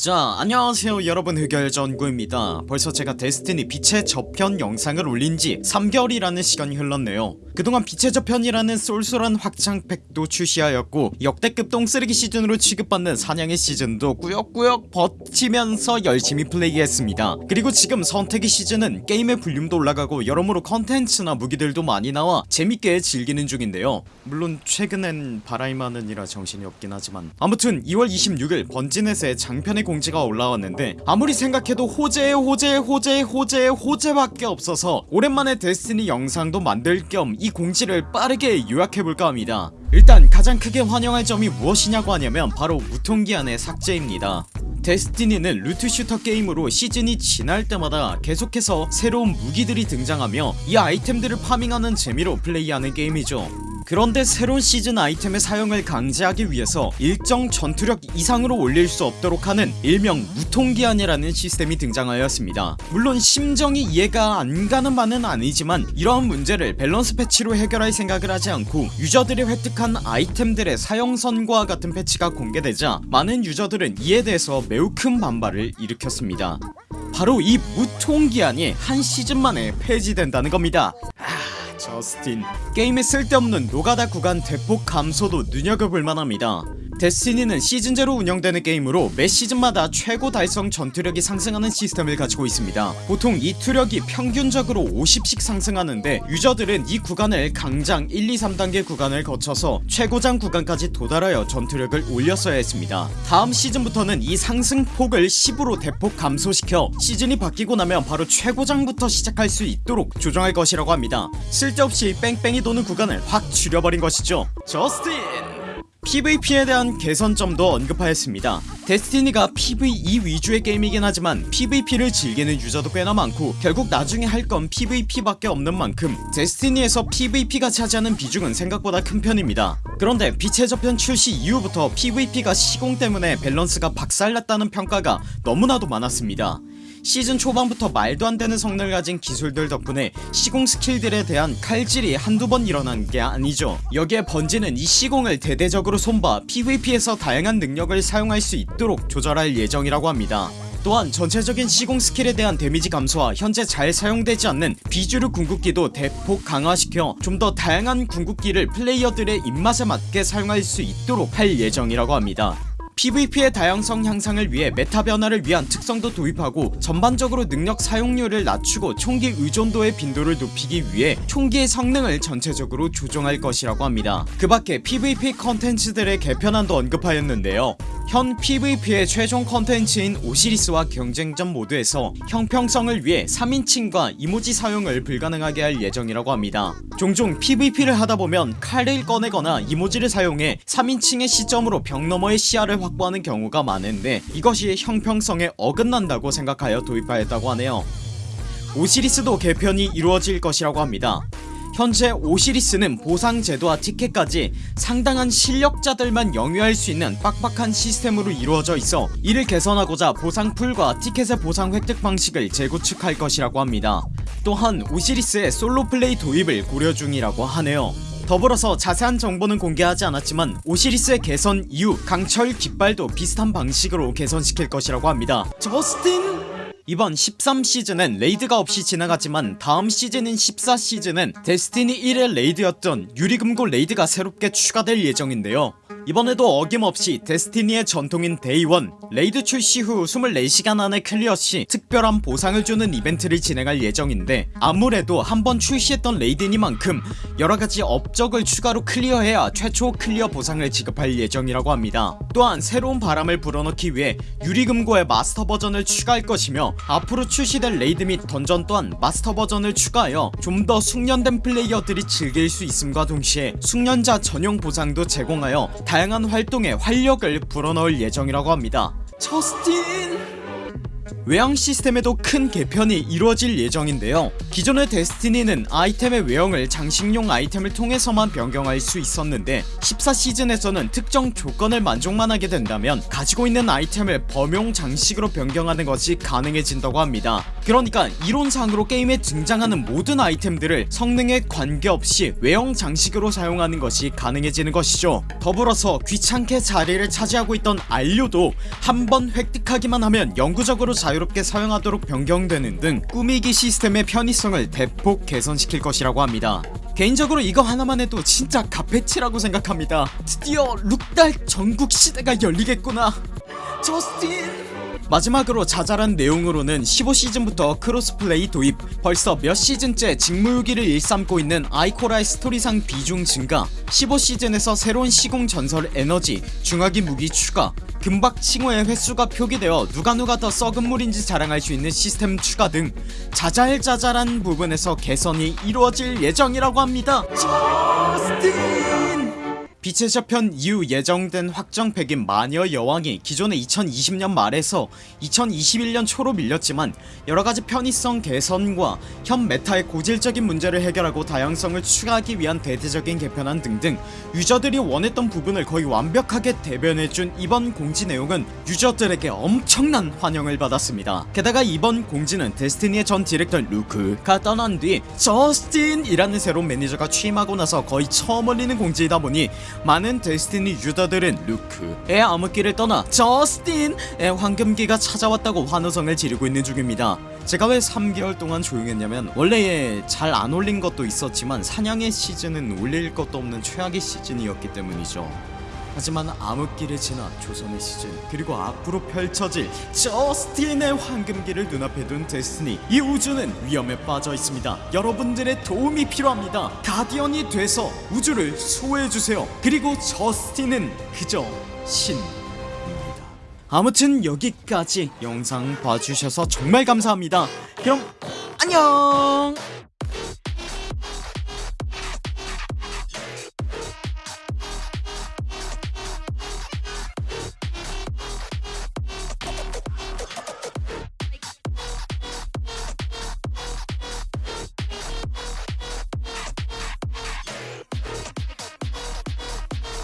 자 안녕하세요 여러분. 흑열전구입니다. 벌써 제가 데스티니 빛의 저편 영상을 올린지 3개월이라는 시간이 흘렀네요. 그동안 빛의 저편이라는 쏠쏠한 확장팩도 출시하였고 역대급 똥쓰레기 시즌으로 취급받는 사냥의 시즌도 꾸역꾸역 버티면서 열심히 플레이했습니다. 그리고 지금 선택의 시즌은 게임의 볼륨도 올라가고 여러모로 컨텐츠나 무기들도 많이 나와 재밌게 즐기는 중인데요. 물론 최근엔 바라이마는이라 정신이 없긴 하지만. 아무튼 2월 26일 번지넷에 장편의 공지가 올라왔는데 아무리 생각해도 호재에 호재에 호재에 호재에 호재밖에 없어서 오랜만에 데스티니 영상도 만들 겸 이 공지를 빠르게 요약해볼까 합니다. 일단 가장 크게 환영할 점이 무엇이냐고 하냐면 바로 무통기한의 삭제입니다. 데스티니는 loot shooter 게임으로 시즌이 지날 때마다 계속해서 새로운 무기들이 등장하며 이 아이템들을 farming하는 재미로 플레이하는 게임이죠 그런데 새로운 시즌 아이템의 사용을 강제하기 위해서 일정 전투력 이상으로 올릴 수 없도록 하는 일명 무통기한이라는 시스템이 등장하였습니다. 물론 심정이 이해가 안가는 바는 아니지만 이러한 문제를 밸런스 패치로 해결할 생각을 하지 않고 유저들이 획득한 아이템들의 사형선고와 같은 패치가 공개되자 많은 유저들은 이에 대해서 매우 큰 반발을 일으켰습니다. 바로 이 무통기한이 한 시즌 만에 폐지된다는 겁니다. 아, 저스틴. 게임에 쓸데없는 노가다 구간 대폭 감소도 눈여겨볼만합니다 데스티니는 시즌제로 운영되는 게임으로 매 시즌마다 최고 달성 전투력이 상승하는 시스템을 가지고 있습니다. 보통 이 투력이 평균적으로 50씩 상승하는데 유저들은 이 구간을 강장 1, 2, 3단계 구간을 거쳐서 최고장 구간까지 도달하여 전투력을 올렸어야 했습니다. 다음 시즌부터는 이 상승폭을 10으로 대폭 감소시켜 시즌이 바뀌고 나면 바로 최고장부터 시작할 수 있도록 조정할 것이라고 합니다. 쓸데없이 뺑뺑이 도는 구간을 확 줄여버린 것이죠. 저스틴 PVP에 대한 개선점도 언급하였습니다. 데스티니가 PVE 위주의 게임이긴 하지만 PVP를 즐기는 유저도 꽤나 많고 결국 나중에 할 건 PVP밖에 없는 만큼 데스티니에서 PVP가 차지하는 비중은 생각보다 큰 편입니다. 그런데 빛의 저편 출시 이후부터 PVP가 시공 때문에 밸런스가 박살났다는 평가가 너무나도 많았습니다 시즌 초반부터 말도 안되는 성능을 가진 기술들 덕분에 시공 스킬들에 대한 칼질이 한두 번 일어난 게 아니죠. 여기에 번지는 이 시공을 대대적으로 손봐 PVP에서 다양한 능력을 사용할 수 있도록 조절할 예정이라고 합니다. 또한 전체적인 시공 스킬에 대한 데미지 감소와 현재 잘 사용되지 않는 비주류 궁극기도 대폭 강화시켜 좀 더 다양한 궁극기를 플레이어들의 입맛에 맞게 사용할 수 있도록 할 예정이라고 합니다 PVP의 다양성 향상을 위해 meta 변화를 위한 특성도 도입하고 전반적으로 능력 사용률을 낮추고 총기 의존도의 빈도를 높이기 위해 총기의 성능을 전체적으로 조정할 것이라고 합니다. 그 밖에 PVP 컨텐츠들의 개편안도 언급하였는데요. 현 PVP의 최종 컨텐츠인 오시리스와 경쟁전 모드에서 형평성을 위해 3인칭과 이모지 사용을 불가능하게 할 예정이라고 합니다. 종종 PVP를 하다보면 칼을 꺼내거나 이모지를 사용해 3인칭의 시점으로 벽 너머의 시야를 확보하는 경우가 많은데 이것이 형평성에 어긋난다고 생각하여 도입하였다고 하네요. 오시리스도 개편이 이루어질 것이라고 합니다. 현재 오시리스는 보상 제도와 티켓까지 상당한 실력자들만 영위할 수 있는 빡빡한 시스템으로 이루어져 있어 이를 개선하고자 보상풀과 티켓의 보상 획득 방식을 재구축할 것이라고 합니다. 또한 오시리스의 솔로 플레이 도입을 고려 중이라고 하네요 더불어서 자세한 정보는 공개하지 않았지만 오시리스의 개선 이후 강철 깃발도 비슷한 방식으로 개선시킬 것이라고 합니다. 저스틴! 이번 13시즌은 raid가 없이 지나갔지만 다음 시즌인 14시즌은 데스티니 1의 raid였던 유리금고 raid가 새롭게 추가될 예정인데요 이번에도 어김없이 데스티니의 전통인 Day 1 raid 출시 후 24시간 안에 clear시 특별한 보상을 주는 이벤트를 진행할 예정인데 아무래도 한번 출시했던 raid니만큼 여러가지 업적을 추가로 clear해야 최초 clear 보상을 지급할 예정이라고 합니다. 또한 새로운 바람을 불어넣기 위해 유리금고의 마스터 버전을 추가할 것이며 앞으로 출시될 raid 및 던전 또한 마스터 버전을 추가하여 좀 더 숙련된 플레이어들이 즐길 수 있음과 동시에 숙련자 전용 보상도 제공하여 다양한 활동에 활력을 불어넣을 예정이라고 합니다. 저스틴! 외형 시스템에도 큰 개편이 이루어질 예정인데요. 기존의 데스티니는 아이템의 외형을 장식용 아이템을 통해서만 변경할 수 있었는데 14시즌에서는 특정 조건을 만족만 하게 된다면 가지고 있는 아이템을 범용 장식으로 변경하는 것이 가능해진다고 합니다 그러니까 이론상으로 게임에 등장하는 모든 아이템들을 성능에 관계없이 외형 장식으로 사용하는 것이 가능해지는 것이죠. 더불어서 귀찮게 자리를 차지하고 있던 안료도 한 번 획득하기만 하면 영구적으로 자유롭게 사용하도록 변경되는 등 꾸미기 시스템의 편의성을 대폭 개선시킬 것이라고 합니다. 개인적으로 이거 하나만 해도 진짜 가페치라고 생각합니다. 드디어 룩달 전국 시대가 열리겠구나. 저스틴 마지막으로 자잘한 내용으로는 15시즌부터 cross-play 도입 벌써 몇 시즌째 직무유기를 일삼고 있는 아이코라의 스토리상 비중 증가 15시즌에서 새로운 시공 전설 에너지 중화기 무기 추가 금박 칭호의 횟수가 표기되어 누가 누가 더 썩은 물인지 자랑할 수 있는 시스템 추가 등 자잘자잘한 부분에서 개선이 이루어질 예정이라고 합니다. 저스틴 빛의 저편 이후 예정된 확정팩인 마녀 여왕이 기존의 2020년 말에서 2021년 초로 밀렸지만 여러가지 편의성 개선과 현 meta의 고질적인 문제를 해결하고 다양성을 추가하기 위한 대대적인 개편안 등등 유저들이 원했던 부분을 거의 완벽하게 대변해준 이번 공지 내용은 유저들에게 엄청난 환영을 받았습니다. 게다가 이번 공지는 데스티니의 전 디렉터 루크가 떠난 뒤 저스틴이라는 새로운 매니저가 취임하고 나서 거의 처음 올리는 공지이다 보니 많은 데스티니 유저들은 루크의 암흑기를 떠나 저스틴의 황금기가 찾아왔다고 환호성을 지르고 있는 중입니다. 제가 왜 3개월 동안 조용했냐면 원래 잘 안 올린 것도 있었지만 사냥의 시즌은 올릴 것도 없는 최악의 시즌이었기 때문이죠 하지만 암흑기를 지나 조선의 시즌 그리고 앞으로 펼쳐질 저스틴의 황금기를 눈앞에 둔 데스티니 이 우주는 위험에 빠져 있습니다. 여러분들의 도움이 필요합니다. 가디언이 돼서 우주를 수호해주세요. 그리고 저스틴은 그저 신입니다. 아무튼 여기까지 영상 봐주셔서 정말 감사합니다. 그럼 안녕